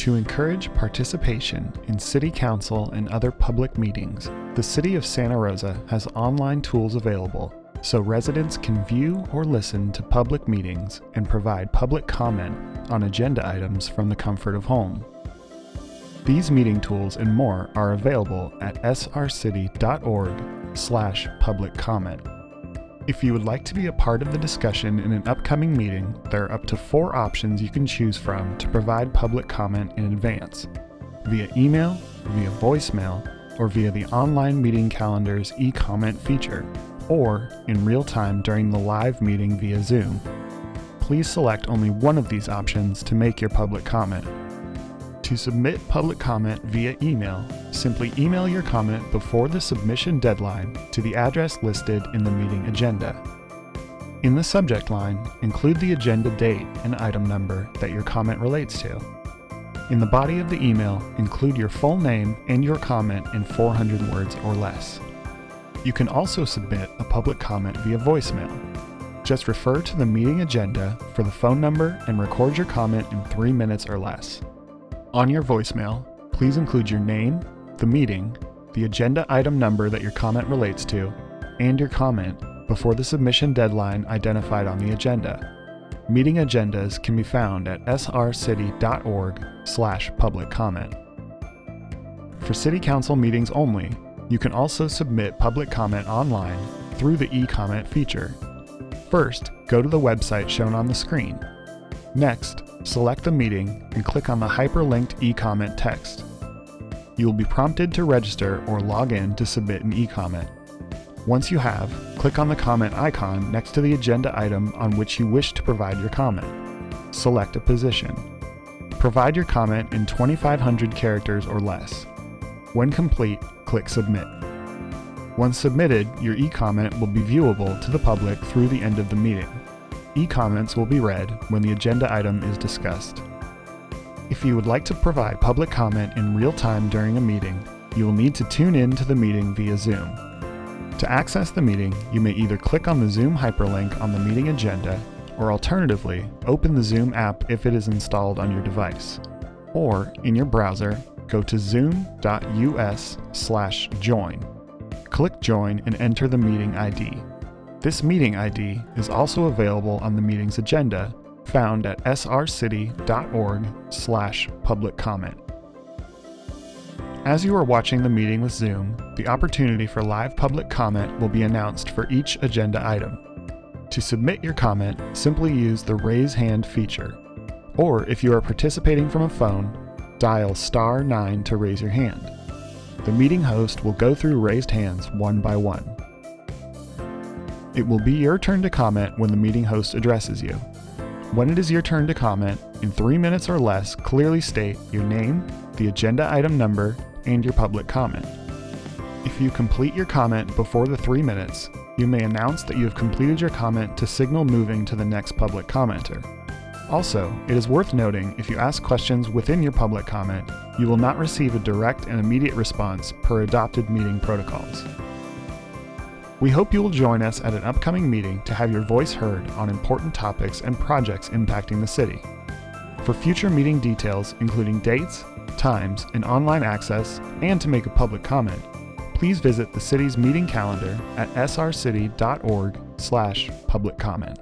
To encourage participation in City Council and other public meetings, the City of Santa Rosa has online tools available so residents can view or listen to public meetings and provide public comment on agenda items from the comfort of home. These meeting tools and more are available at srcity.org slash public comment. If you would like to be a part of the discussion in an upcoming meeting, there are up to four options you can choose from to provide public comment in advance. Via email, via voicemail, or via the online meeting calendar's e-comment feature, or in real time during the live meeting via Zoom. Please select only one of these options to make your public comment. To submit public comment via email, simply email your comment before the submission deadline to the address listed in the meeting agenda. In the subject line, include the agenda date and item number that your comment relates to. In the body of the email, include your full name and your comment in 400 words or less. You can also submit a public comment via voicemail. Just refer to the meeting agenda for the phone number and record your comment in three minutes or less. On your voicemail, please include your name, the meeting, the agenda item number that your comment relates to, and your comment before the submission deadline identified on the agenda. Meeting agendas can be found at srcity.org slash public comment. For City Council meetings only, you can also submit public comment online through the e-comment feature. First, go to the website shown on the screen. Next, select the meeting and click on the hyperlinked e-comment text. You will be prompted to register or log in to submit an e-comment. Once you have, click on the comment icon next to the agenda item on which you wish to provide your comment. Select a position. Provide your comment in 2,500 characters or less. When complete, click Submit. Once submitted, your e-comment will be viewable to the public through the end of the meeting e-comments will be read when the agenda item is discussed. If you would like to provide public comment in real time during a meeting, you will need to tune in to the meeting via Zoom. To access the meeting, you may either click on the Zoom hyperlink on the meeting agenda, or alternatively, open the Zoom app if it is installed on your device. Or, in your browser, go to zoom.us slash join. Click Join and enter the meeting ID. This meeting ID is also available on the meeting's agenda, found at srcity.org slash public comment. As you are watching the meeting with Zoom, the opportunity for live public comment will be announced for each agenda item. To submit your comment, simply use the Raise Hand feature. Or if you are participating from a phone, dial star 9 to raise your hand. The meeting host will go through raised hands one by one. It will be your turn to comment when the meeting host addresses you. When it is your turn to comment, in three minutes or less, clearly state your name, the agenda item number, and your public comment. If you complete your comment before the three minutes, you may announce that you have completed your comment to signal moving to the next public commenter. Also, it is worth noting if you ask questions within your public comment, you will not receive a direct and immediate response per adopted meeting protocols. We hope you will join us at an upcoming meeting to have your voice heard on important topics and projects impacting the city. For future meeting details, including dates, times, and online access, and to make a public comment, please visit the city's meeting calendar at srcity.org slash public comment.